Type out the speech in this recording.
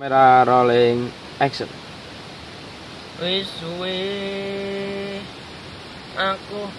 Kamera rolling action. Wis suwe aku